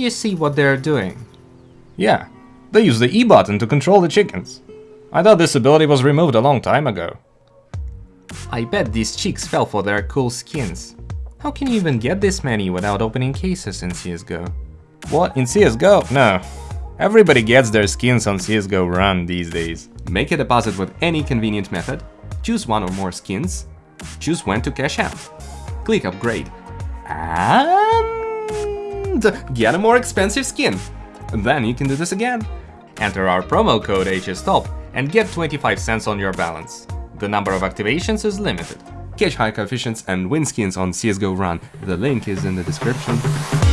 You see what they're doing? Yeah, they use the E button to control the chickens. I thought this ability was removed a long time ago. I bet these chicks fell for their cool skins. How can you even get this many without opening cases in CSGO? What, in CSGO? No. Everybody gets their skins on CSGO Run these days. Make a deposit with any convenient method, choose one or more skins, choose when to cash out. Click upgrade. And get a more expensive skin. Then you can do this again. Enter our promo code HSTOP and get 25 cents on your balance. The number of activations is limited. Catch high coefficients and win skins on CSGO Run. The link is in the description.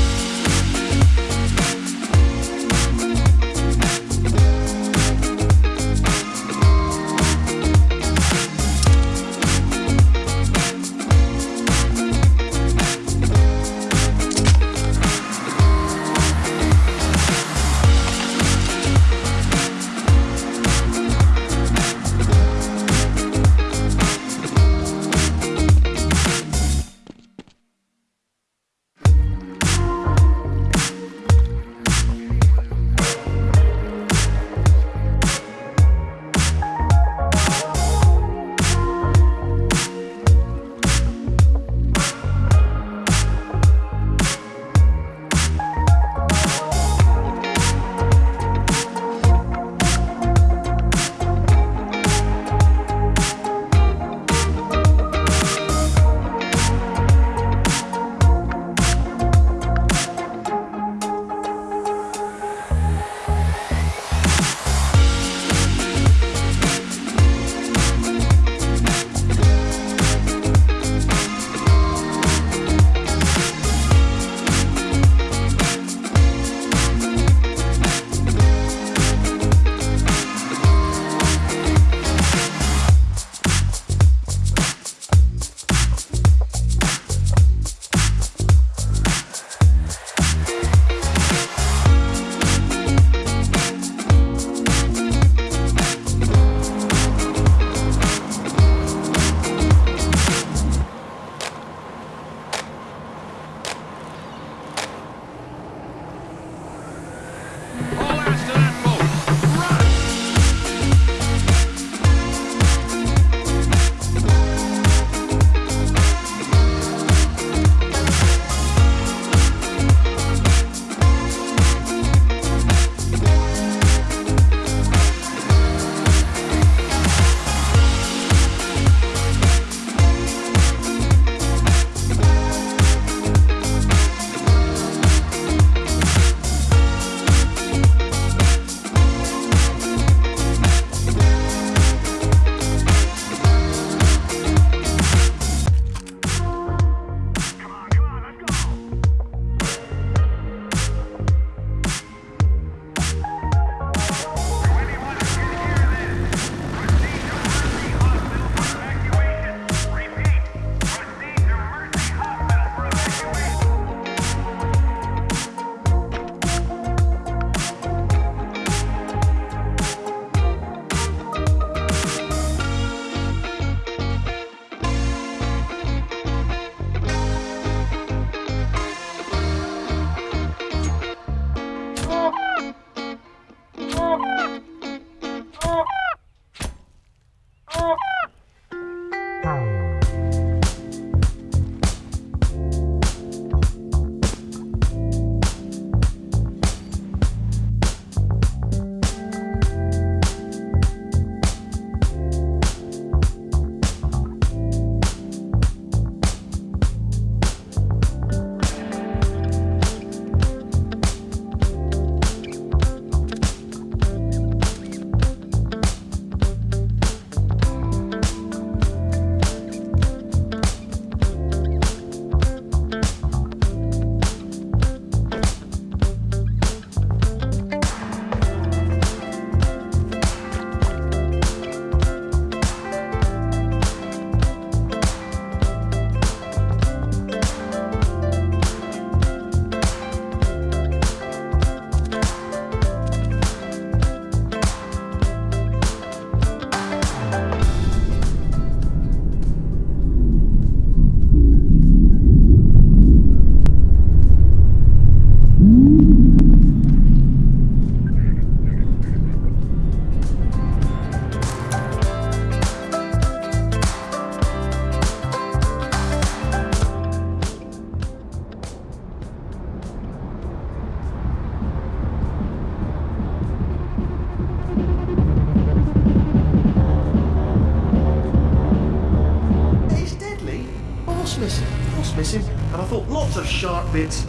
Powerful. Lots of sharp bits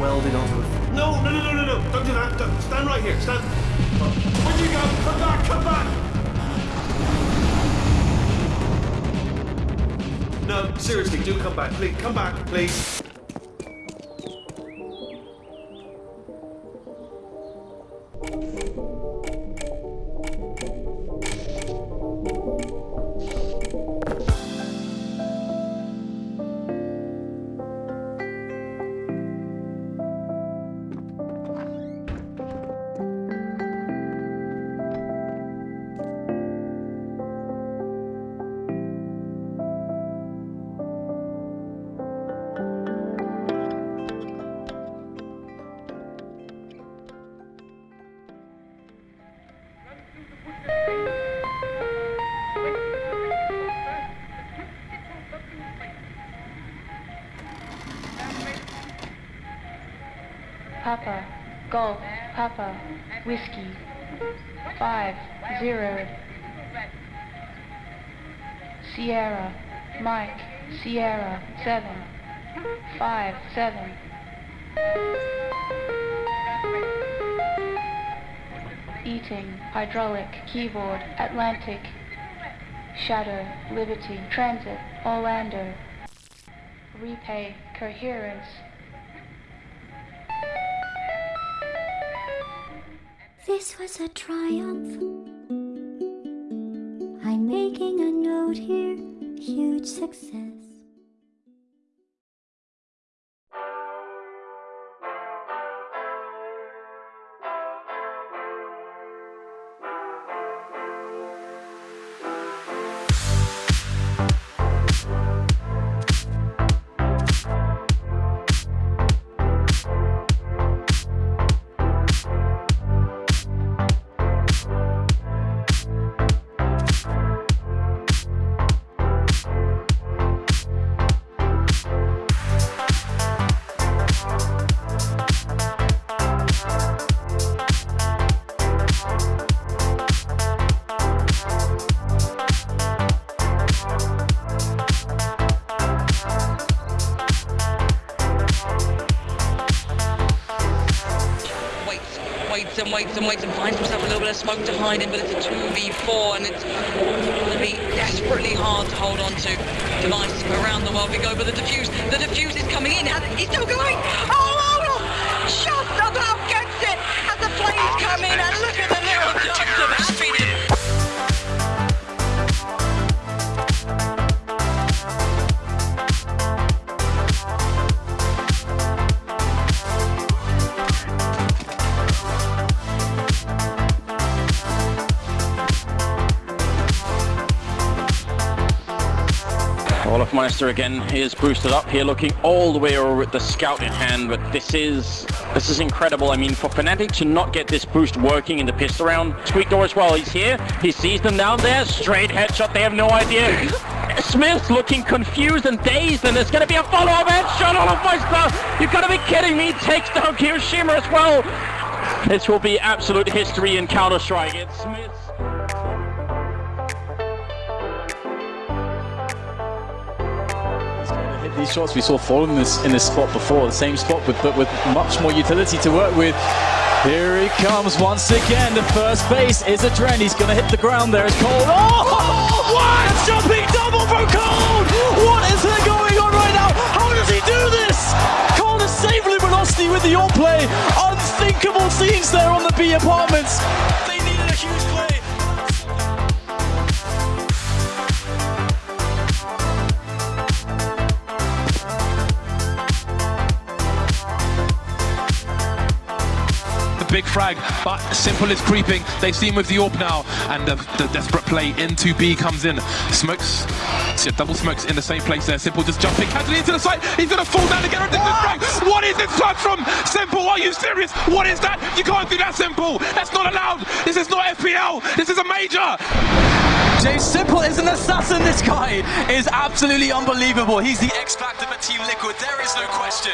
welded onto the. No, no, no, no, no, no! Don't do that. Don't. Stand right here. Stand. Where'd you go? Come back! Come back! No, seriously, do come back, please. Come back, please. Papa, Golf, Papa, Whiskey, five, zero. Sierra, Mike, Sierra, seven, five, seven. Eating, hydraulic, keyboard, Atlantic, Shadow, Liberty, Transit, Orlando. Repay, coherence, This was a triumph. I'm making a note here, huge success. And finds himself a little bit of smoke to hide in, but it's a 2v4 and it's going to be desperately hard to hold on to. Device around the world we go, but the defuse, the defuse is coming in. He's still going. Oh, olofmeister again is boosted up here, looking all the way over with the scout in hand. But this is this is incredible. I mean, for Fnatic to not get this boost working in the pistol round, Squeakdoor as well. He's here. He sees them down there. Straight headshot. They have no idea. Smith looking confused and dazed, and there's going to be a follow-up headshot. olofmeister, You've got to be kidding me. Takes down kioShiMa as well. This will be absolute history in Counter Strike. It's Smith. These shots. We saw Fallen in this in this spot before, the same spot, with, but with much more utility to work with. Here he comes once again. The first base is a trend. He's going to hit the ground there. It's cold. Oh, what? Jumping double from Cold. What is there going on right now? How does he do this? Cold has saved Luminosity with the all play. Unthinkable scenes there on the B apartments. Frag, but s1mple is creeping. They see him with the AWP now, and the, the desperate play into B comes in. Smokes, see double smokes in the same place there. s1mple just jumping casually into the site. He's gonna fall down again. This is frag. What is this touch from s1mple? Are you serious? What is that? You can't do that, s1mple. That's not allowed. This is not FPL. This is a major. Jay s1mple is an assassin. This guy is absolutely unbelievable. He's the X Factor for Team Liquid. There is no question.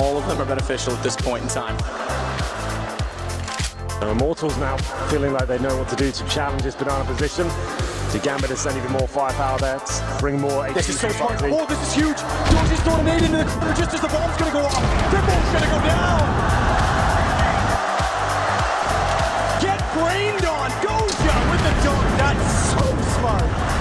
All of them are beneficial at this point in time. The Immortals now feeling like they know what to do to challenge this banana position. To Gambit to send even more firepower there, bring more HP This is so to smart. Buckley. Oh, this is huge. George is throwing an aid into the corner just as the bomb's going to go off. Tripple's going to go down. Get brained on. Goja with the dunk. That's so smart.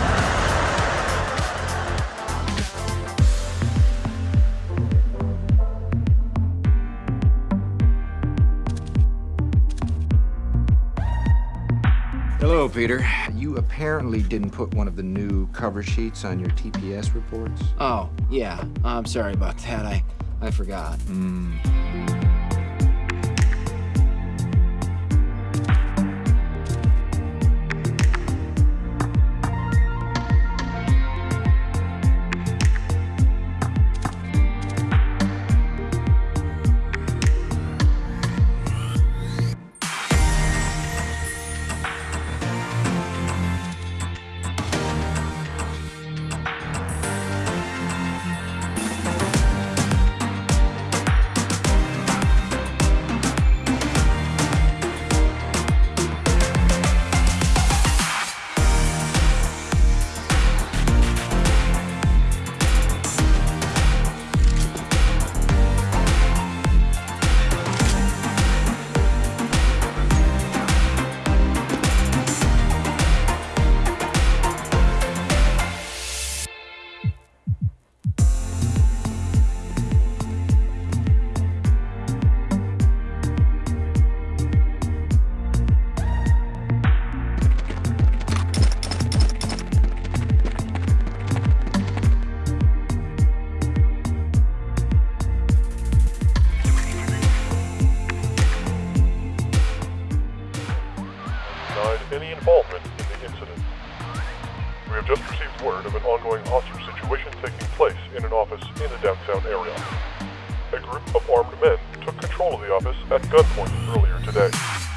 Peter. You apparently didn't put one of the new cover sheets on your TPS reports. Oh, yeah. I'm sorry about that. I, I forgot. denied today.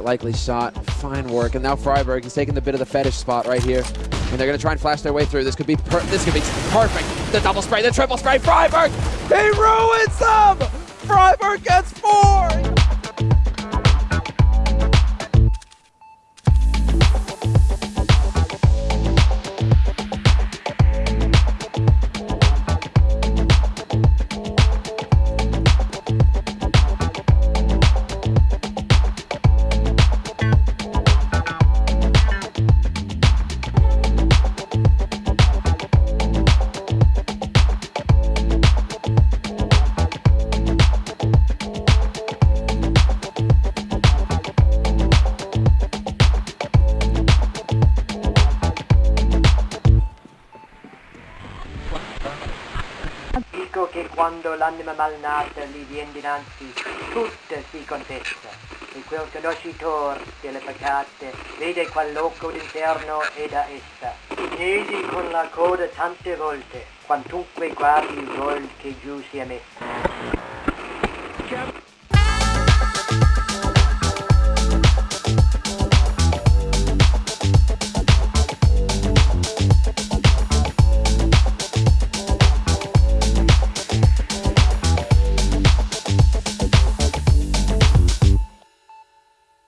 That likely shot. Fine work. And now friberg is taking the bit of the fetish spot right here. And they're going to try and flash their way through. This could be this could be perfect. The double spray, the triple spray. friberg! He ruins them! friberg gets four! Quando l'anima malnata gli vien dinanzi, tutta si confessa, e quel conoscitor delle peccate vede qual loco d'inferno è da essa. Chiesi con la coda tante volte, quantunque guardi il gol che giù sia messa.